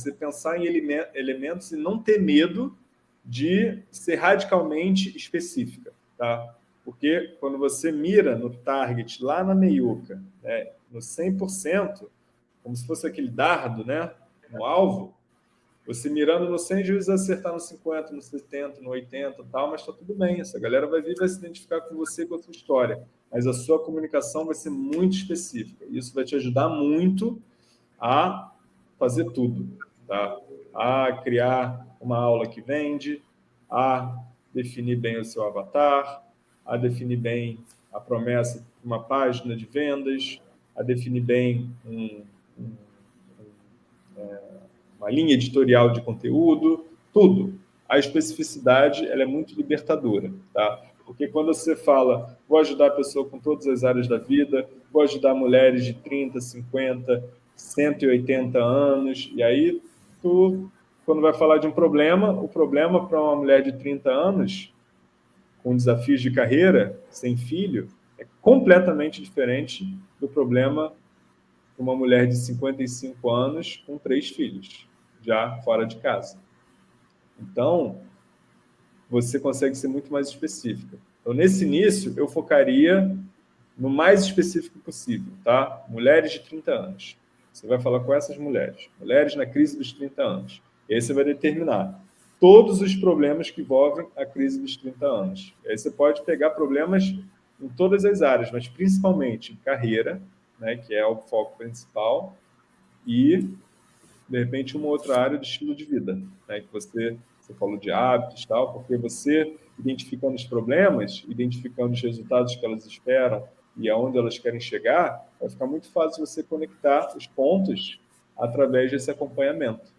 você pensar em elementos e não ter medo de ser radicalmente específica, tá? Porque quando você mira no target lá na meiuca, né, no 100%, como se fosse aquele dardo, né, no alvo, você mirando no 100, às vezes acertar no 50, no 70, no 80 tal, mas está tudo bem. Essa galera vai vir vai se identificar com você com a sua história. Mas a sua comunicação vai ser muito específica. Isso vai te ajudar muito a fazer tudo. Tá? A criar uma aula que vende, a definir bem o seu avatar, a definir bem a promessa de uma página de vendas, a definir bem um, um, um, é, uma linha editorial de conteúdo, tudo. A especificidade ela é muito libertadora, tá? Porque quando você fala, vou ajudar a pessoa com todas as áreas da vida, vou ajudar mulheres de 30, 50, 180 anos, e aí tu, quando vai falar de um problema, o problema para uma mulher de 30 anos com desafios de carreira, sem filho, é completamente diferente do problema de uma mulher de 55 anos com três filhos, já fora de casa. Então, você consegue ser muito mais específica. Então, nesse início, eu focaria no mais específico possível, tá? Mulheres de 30 anos. Você vai falar com essas mulheres. Mulheres na crise dos 30 anos. E aí você vai determinar todos os problemas que envolvem a crise dos 30 anos. E aí você pode pegar problemas em todas as áreas, mas principalmente em carreira, né, que é o foco principal, e, de repente, uma outra área de estilo de vida, né, que você, você falou de hábitos tal, porque você, identificando os problemas, identificando os resultados que elas esperam e aonde elas querem chegar, vai ficar muito fácil você conectar os pontos através desse acompanhamento.